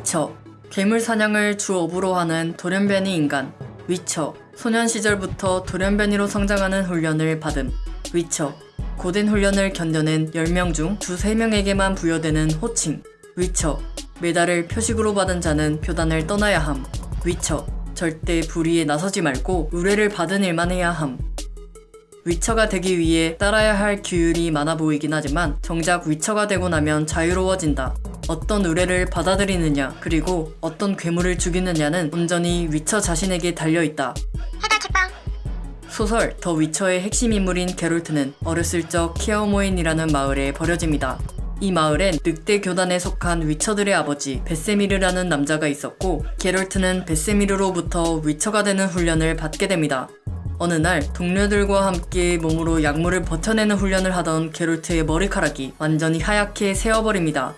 위쳐. 괴물 사냥을 주 업으로 하는 돌연변이 인간. 위쳐. 소년 시절부터 돌연변이로 성장하는 훈련을 받음 위쳐. 고된 훈련을 견뎌낸 10명 중두 3명에게만 부여되는 호칭. 위쳐. 메달을 표식으로 받은 자는 교단을 떠나야 함. 위쳐. 절대 불의에 나서지 말고 의뢰를 받은 일만 해야 함. 위처가 되기 위해 따라야 할 규율이 많아 보이긴 하지만 정작 위처가 되고 나면 자유로워진다. 어떤 의뢰를 받아들이느냐 그리고 어떤 괴물을 죽이느냐는 온전히 위처 자신에게 달려있다. 소설 더 위쳐의 핵심 인물인 게롤트는 어렸을 적 키아오모인이라는 마을에 버려집니다. 이 마을엔 늑대 교단에 속한 위처들의 아버지 베세미르라는 남자가 있었고 게롤트는 베세미르로부터 위처가 되는 훈련을 받게 됩니다. 어느 날 동료들과 함께 몸으로 약물을 버텨내는 훈련을 하던 게롤트의 머리카락이 완전히 하얗게 새어버립니다.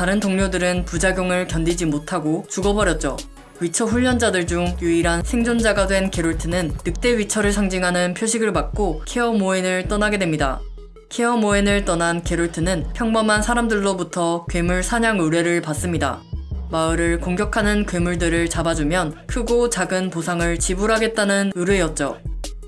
다른 동료들은 부작용을 견디지 못하고 죽어버렸죠. 위처 훈련자들 중 유일한 생존자가 된 게롤트는 늑대 위처를 상징하는 표식을 받고 케어 모엔을 떠나게 됩니다. 케어 모엔을 떠난 게롤트는 평범한 사람들로부터 괴물 사냥 의뢰를 받습니다. 마을을 공격하는 괴물들을 잡아주면 크고 작은 보상을 지불하겠다는 의뢰였죠.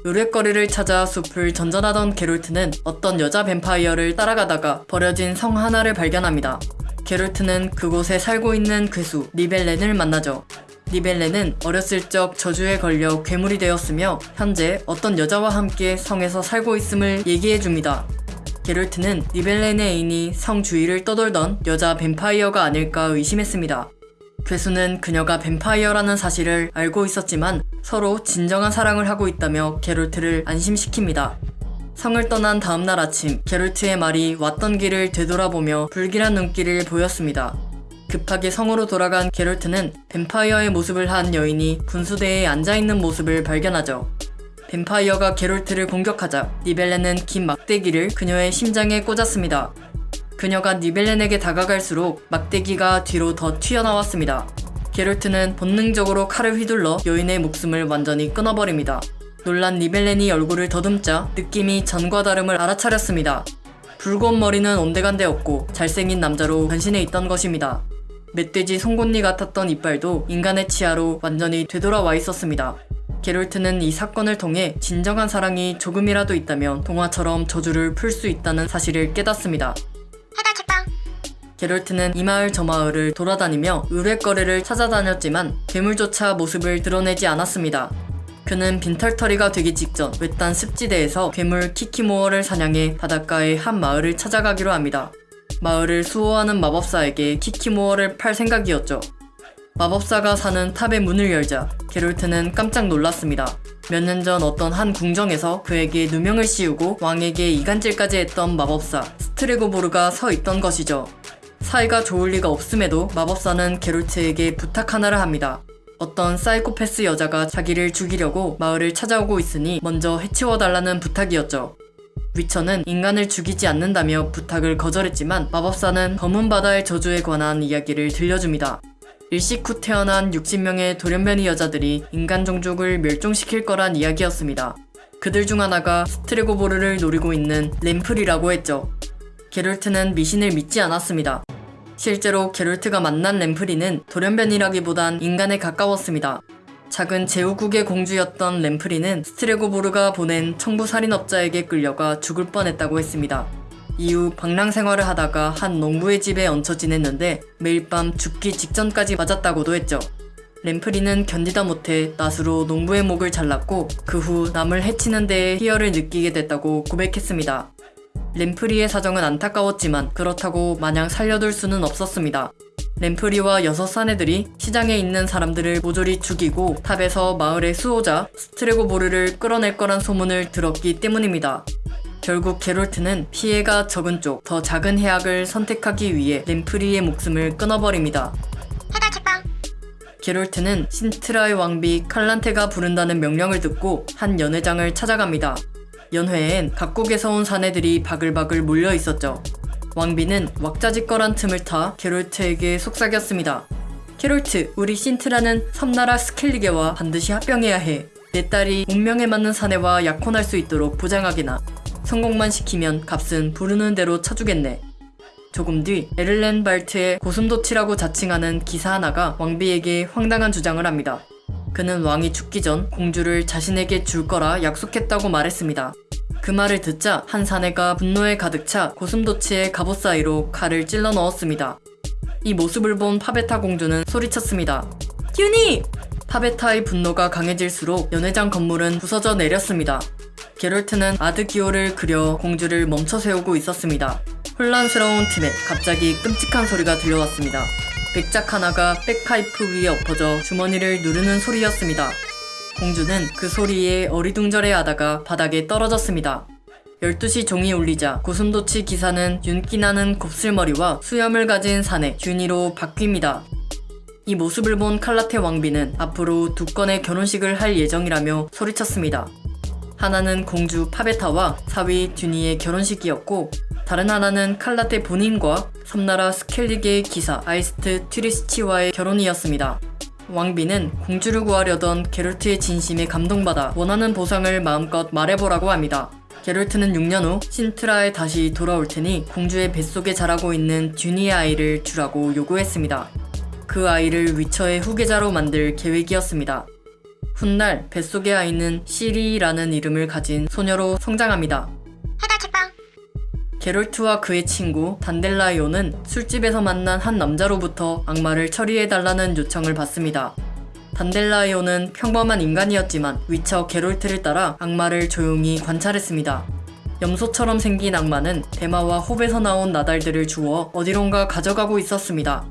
의뢰거리를 찾아 숲을 전전하던 게롤트는 어떤 여자 뱀파이어를 따라가다가 버려진 성 하나를 발견합니다. 게롤트는 그곳에 살고 있는 괴수 리벨렌을 만나죠. 리벨렌은 어렸을 적 저주에 걸려 괴물이 되었으며 현재 어떤 여자와 함께 성에서 살고 있음을 얘기해줍니다. 게롤트는 리벨렌의 애인이 성 주위를 떠돌던 여자 뱀파이어가 아닐까 의심했습니다. 괴수는 그녀가 뱀파이어라는 사실을 알고 있었지만 서로 진정한 사랑을 하고 있다며 게롤트를 안심시킵니다. 성을 떠난 다음날 아침 게롤트의 말이 왔던 길을 되돌아보며 불길한 눈길을 보였습니다. 급하게 성으로 돌아간 게롤트는 뱀파이어의 모습을 한 여인이 분수대에 앉아있는 모습을 발견하죠. 뱀파이어가 게롤트를 공격하자 니벨렌은 긴 막대기를 그녀의 심장에 꽂았습니다. 그녀가 니벨렌에게 다가갈수록 막대기가 뒤로 더 튀어나왔습니다. 게롤트는 본능적으로 칼을 휘둘러 여인의 목숨을 완전히 끊어버립니다. 놀란 리벨렌이 얼굴을 더듬자 느낌이 전과 다름을 알아차렸습니다. 붉은 머리는 온데간데 없고 잘생긴 남자로 변신해 있던 것입니다. 멧돼지 송곳니 같았던 이빨도 인간의 치아로 완전히 되돌아와 있었습니다. 게롤트는 이 사건을 통해 진정한 사랑이 조금이라도 있다면 동화처럼 저주를 풀 수 있다는 사실을 깨닫습니다. 게롤트는 이 마을 저 마을을 돌아다니며 의뢰거리를 찾아다녔지만 괴물조차 모습을 드러내지 않았습니다. 그는 빈털터리가 되기 직전 외딴 습지대에서 괴물 키키모어를 사냥해 바닷가의 한 마을을 찾아가기로 합니다. 마을을 수호하는 마법사에게 키키모어를 팔 생각이었죠. 마법사가 사는 탑의 문을 열자 게롤트는 깜짝 놀랐습니다. 몇 년 전 어떤 한 궁정에서 그에게 누명을 씌우고 왕에게 이간질까지 했던 마법사 스트레고보르가 서 있던 것이죠. 사이가 좋을 리가 없음에도 마법사는 게롤트에게 부탁 하나를 합니다. 어떤 사이코패스 여자가 자기를 죽이려고 마을을 찾아오고 있으니 먼저 해치워달라는 부탁이었죠. 위처는 인간을 죽이지 않는다며 부탁을 거절했지만 마법사는 검은 바다의 저주에 관한 이야기를 들려줍니다. 일식 후 태어난 60명의 돌연변이 여자들이 인간 종족을 멸종시킬 거란 이야기였습니다. 그들 중 하나가 스트레고보르를 노리고 있는 램플이라고 했죠. 게롤트는 미신을 믿지 않았습니다. 실제로 게롤트가 만난 램프리는 돌연변이라기보단 인간에 가까웠습니다. 작은 제후국의 공주였던 램프리는 스트레고보르가 보낸 청부 살인업자에게 끌려가 죽을 뻔했다고 했습니다. 이후 방랑 생활을 하다가 한 농부의 집에 얹혀 지냈는데 매일 밤 죽기 직전까지 맞았다고도 했죠. 램프리는 견디다 못해 낫으로 농부의 목을 잘랐고 그 후 남을 해치는 데에 희열을 느끼게 됐다고 고백했습니다. 램프리의 사정은 안타까웠지만 그렇다고 마냥 살려둘 수는 없었습니다. 램프리와 여섯 사내들이 시장에 있는 사람들을 모조리 죽이고 탑에서 마을의 수호자 스트레고보르를 끌어낼 거란 소문을 들었기 때문입니다. 결국 게롤트는 피해가 적은 쪽 더 작은 해악을 선택하기 위해 램프리의 목숨을 끊어버립니다. 게롤트는 신트라의 왕비 칼란테가 부른다는 명령을 듣고 한 연회장을 찾아갑니다. 연회엔 각국에서 온 사내들이 바글바글 몰려 있었죠. 왕비는 왁자지껄한 틈을 타 게롤트에게 속삭였습니다. 게롤트, 우리 신트라는 섬나라 스켈리게와 반드시 합병해야 해. 내 딸이 운명에 맞는 사내와 약혼할 수 있도록 보장하게나. 성공만 시키면 값은 부르는 대로 쳐주겠네. 조금 뒤 에를렌 발트의 고슴도치라고 자칭하는 기사 하나가 왕비에게 황당한 주장을 합니다. 그는 왕이 죽기 전 공주를 자신에게 줄 거라 약속했다고 말했습니다. 그 말을 듣자 한 사내가 분노에 가득 차 고슴도치의 갑옷 사이로 칼을 찔러 넣었습니다. 이 모습을 본 파베타 공주는 소리쳤습니다. 듀니! 파베타의 분노가 강해질수록 연회장 건물은 부서져 내렸습니다. 게롤트는 아드기오를 그려 공주를 멈춰 세우고 있었습니다. 혼란스러운 틈에 갑자기 끔찍한 소리가 들려왔습니다. 백작 하나가 백파이프 위에 엎어져 주머니를 누르는 소리였습니다. 공주는 그 소리에 어리둥절해 하다가 바닥에 떨어졌습니다. 12시 종이 울리자 고슴도치 기사는 윤기나는 곱슬머리와 수염을 가진 사내 균이로 바뀝니다. 이 모습을 본 칼라테 왕비는 앞으로 두 건의 결혼식을 할 예정이라며 소리쳤습니다. 하나는 공주 파베타와 사위 듀니의 결혼식이었고 다른 하나는 칼라테 본인과 섬나라 스켈리게의 기사 아이스트 튀리스치와의 결혼이었습니다. 왕비는 공주를 구하려던 게롤트의 진심에 감동받아 원하는 보상을 마음껏 말해보라고 합니다. 게롤트는 6년 후 신트라에 다시 돌아올 테니 공주의 뱃속에 자라고 있는 듀니의 아이를 주라고 요구했습니다. 그 아이를 위처의 후계자로 만들 계획이었습니다. 훗날 뱃속의 아이는 시리라는 이름을 가진 소녀로 성장합니다. 게롤트와 그의 친구 단델라이오는 술집에서 만난 한 남자로부터 악마를 처리해달라는 요청을 받습니다. 단델라이오는 평범한 인간이었지만 위쳐 게롤트를 따라 악마를 조용히 관찰했습니다. 염소처럼 생긴 악마는 대마와 홉에서 나온 나달들을 주워 어디론가 가져가고 있었습니다.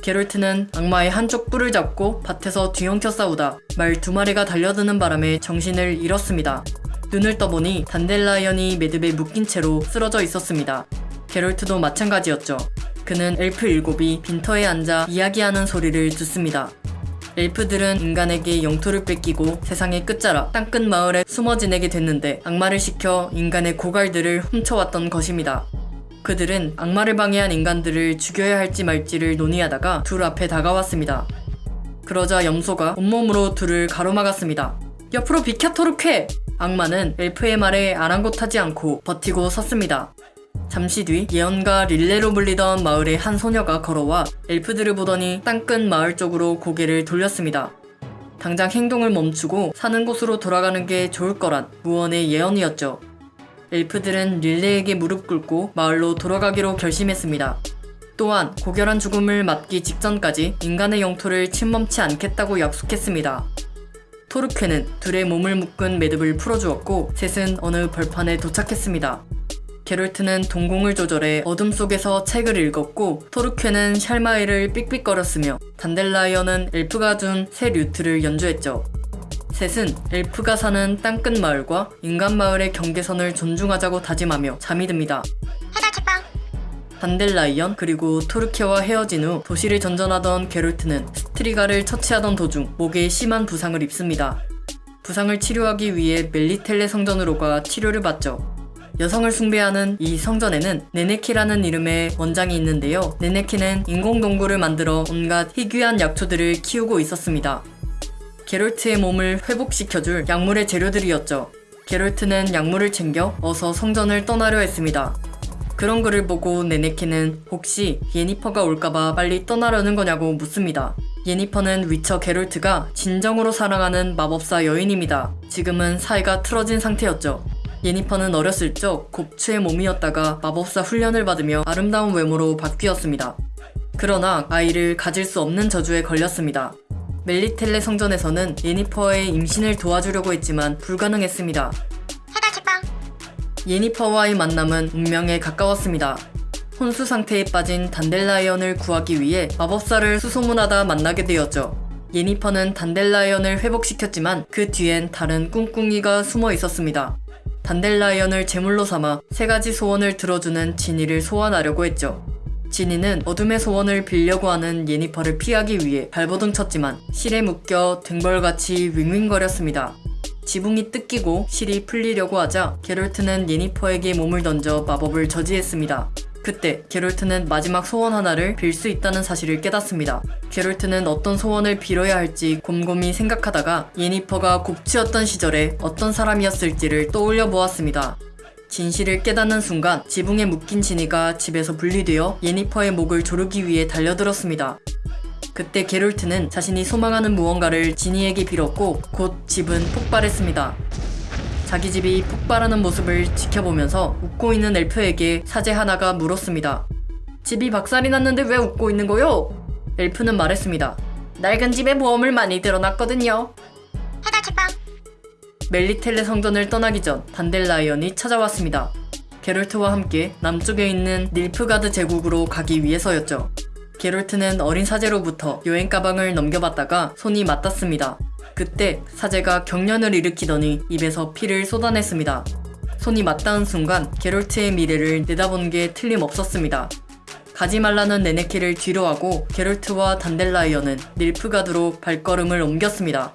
게롤트는 악마의 한쪽 뿔을 잡고 밭에서 뒤엉켜 싸우다 말 두 마리가 달려드는 바람에 정신을 잃었습니다. 눈을 떠보니 단델라이언이 매듭에 묶인 채로 쓰러져 있었습니다. 게롤트도 마찬가지였죠. 그는 엘프 일곱이 빈터에 앉아 이야기하는 소리를 듣습니다. 엘프들은 인간에게 영토를 뺏기고 세상의 끝자락 땅끝 마을에 숨어 지내게 됐는데 악마를 시켜 인간의 고갈들을 훔쳐왔던 것입니다. 그들은 악마를 방해한 인간들을 죽여야 할지 말지를 논의하다가 둘 앞에 다가왔습니다. 그러자 염소가 온몸으로 둘을 가로막았습니다. 옆으로 비켜 토르쾌! 악마는 엘프의 말에 아랑곳하지 않고 버티고 섰습니다. 잠시 뒤 예언가 릴레로 불리던 마을의 한 소녀가 걸어와 엘프들을 보더니 땅끝 마을 쪽으로 고개를 돌렸습니다. 당장 행동을 멈추고 사는 곳으로 돌아가는 게 좋을 거란 무언의 예언이었죠. 엘프들은 릴레에게 무릎 꿇고 마을로 돌아가기로 결심했습니다. 또한 고결한 죽음을 맞기 직전까지 인간의 영토를 침범치 않겠다고 약속했습니다. 토르케는 둘의 몸을 묶은 매듭을 풀어주었고 셋은 어느 벌판에 도착했습니다. 게롤트는 동공을 조절해 어둠 속에서 책을 읽었고 토르케는 샬마이를 삑삑거렸으며 단델라이언은 엘프가 준 새 류트를 연주했죠. 셋은 엘프가 사는 땅끝 마을과 인간 마을의 경계선을 존중하자고 다짐하며 잠이 듭니다. 단델라이언 그리고 토르케와 헤어진 후 도시를 전전하던 게롤트는 스트리가를 처치하던 도중 목에 심한 부상을 입습니다. 부상을 치료하기 위해 멜리텔레 성전으로 가 치료를 받죠. 여성을 숭배하는 이 성전에는 네네키라는 이름의 원장이 있는데요. 네네키는 인공동굴을 만들어 온갖 희귀한 약초들을 키우고 있었습니다. 게롤트의 몸을 회복시켜줄 약물의 재료들이었죠. 게롤트는 약물을 챙겨 어서 성전을 떠나려 했습니다. 그런 글을 보고 네네키는 혹시 예니퍼가 올까봐 빨리 떠나려는 거냐고 묻습니다. 예니퍼는 위쳐 게롤트가 진정으로 사랑하는 마법사 여인입니다. 지금은 사이가 틀어진 상태였죠. 예니퍼는 어렸을 적 곱추의 몸이었다가 마법사 훈련을 받으며 아름다운 외모로 바뀌었습니다. 그러나 아이를 가질 수 없는 저주에 걸렸습니다. 멜리텔레 성전에서는 예니퍼의 임신을 도와주려고 했지만 불가능했습니다. 예니퍼와의 만남은 운명에 가까웠습니다. 혼수 상태에 빠진 단델라이언을 구하기 위해 마법사를 수소문하다 만나게 되었죠. 예니퍼는 단델라이언을 회복시켰지만 그 뒤엔 다른 꿍꿍이가 숨어 있었습니다. 단델라이언을 제물로 삼아 세 가지 소원을 들어주는 지니를 소환하려고 했죠. 지니는 어둠의 소원을 빌려고 하는 예니퍼를 피하기 위해 발버둥 쳤지만 실에 묶여 등벌같이 윙윙거렸습니다. 지붕이 뜯기고 실이 풀리려고 하자 게롤트는 예니퍼에게 몸을 던져 마법을 저지했습니다. 그때 게롤트는 마지막 소원 하나를 빌 수 있다는 사실을 깨닫습니다. 게롤트는 어떤 소원을 빌어야 할지 곰곰이 생각하다가 예니퍼가 곱치였던 시절에 어떤 사람이었을지를 떠올려 보았습니다. 진실을 깨닫는 순간 지붕에 묶인 지니가 집에서 분리되어 예니퍼의 목을 조르기 위해 달려들었습니다. 그때 게롤트는 자신이 소망하는 무언가를 지니에게 빌었고 곧 집은 폭발했습니다. 자기 집이 폭발하는 모습을 지켜보면서 웃고 있는 엘프에게 사제 하나가 물었습니다. 집이 박살이 났는데 왜 웃고 있는 거요? 엘프는 말했습니다. 낡은 집에 모험을 많이 들어놨거든요. 해달책방 멜리텔레 성전을 떠나기 전 단델라이언이 찾아왔습니다. 게롤트와 함께 남쪽에 있는 닐프가드 제국으로 가기 위해서였죠. 게롤트는 어린 사제로부터 여행 가방을 넘겨받다가 손이 맞닿습니다. 그때 사제가 경련을 일으키더니 입에서 피를 쏟아냈습니다. 손이 맞닿은 순간 게롤트의 미래를 내다본 게 틀림없었습니다. 가지 말라는 네네키를 뒤로 하고 게롤트와 단델라이언은 닐프가드로 발걸음을 옮겼습니다.